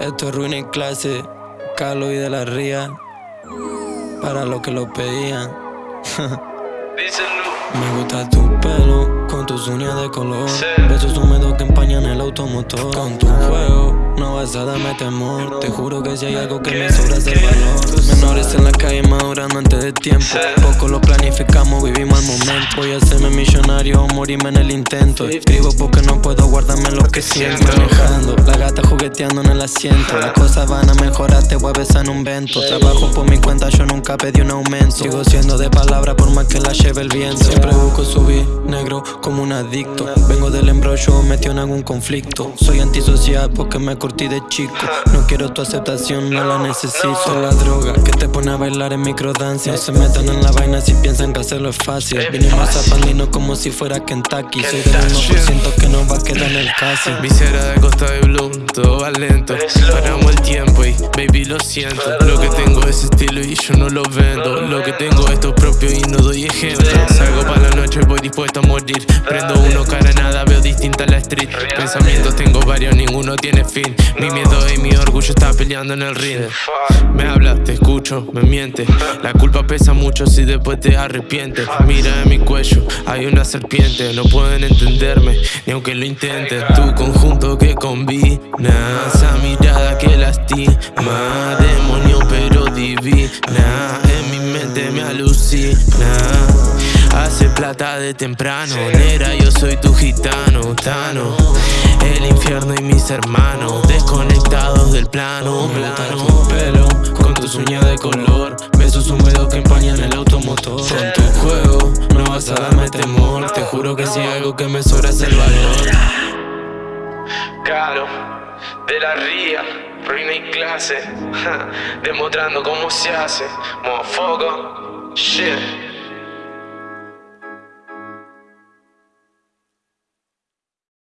Esto es ruina en clase, Carlos y de la Ría, para los que lo pedían. Me gusta tu pelo, con tus uñas de color. Besos húmedos que empañan el automotor. Con tu juego, no vas a darme temor. Te juro que si hay algo que me sobra es el valor. Menores en la calle madurando antes de tiempo. Poco lo planificamos, vivimos el momento. Voy a hacerme millonario o morirme en el intento. Escribo porque no puedo guardarme lo que siento. Manejando, la gata jugueteando en el asiento. Las cosas van a mejorar, te voy a besar en un vento. Trabajo por mi cuenta, yo nunca pedí un aumento. Sigo siendo de palabra por más que la lleve el viento. Siempre busco subir, negro como un adicto. Vengo del embrollo, metido en algún conflicto. Soy antisocial porque me curtí de chico. No quiero tu aceptación, no la necesito. La droga que te pone a bailar en microdancia. No se metan en la vaina si piensan que hacerlo es fácil. Vinimos a Pandino como si fuera Kentucky. Soy del 1% que no va a quedar en el casi. Visera de costa de Bloom, todo va lento. Paramos el tiempo y lo siento. Lo que tengo es estilo y yo no lo vendo. Lo que tengo es todo propio y no doy ejemplo. Salgo para la noche, voy dispuesto a morir. Prendo uno, cara nada, veo distinta la street. Pensamientos tengo varios, ninguno tiene fin. Mi miedo y mi orgullo está peleando en el ring. Me hablas, te escucho, me mientes. La culpa pesa mucho si después te arrepientes. Mira en mi cuello, hay una serpiente. No pueden entenderme, ni aunque lo intenten. Tu conjunto que combina, esa mirada que lastima. Plata de temprano, nera, yo soy tu gitano, tano. El infierno y mis hermanos, desconectados del plano, plano. tu pelo, con tus uñas de color. Besos húmedos que empañan el automotor. Con tu juego, no vas a darme temor. Te juro que si hay algo que me sobra es el valor. Caro, de la ría, ruina y clase, demostrando cómo se hace, mofoco, shit.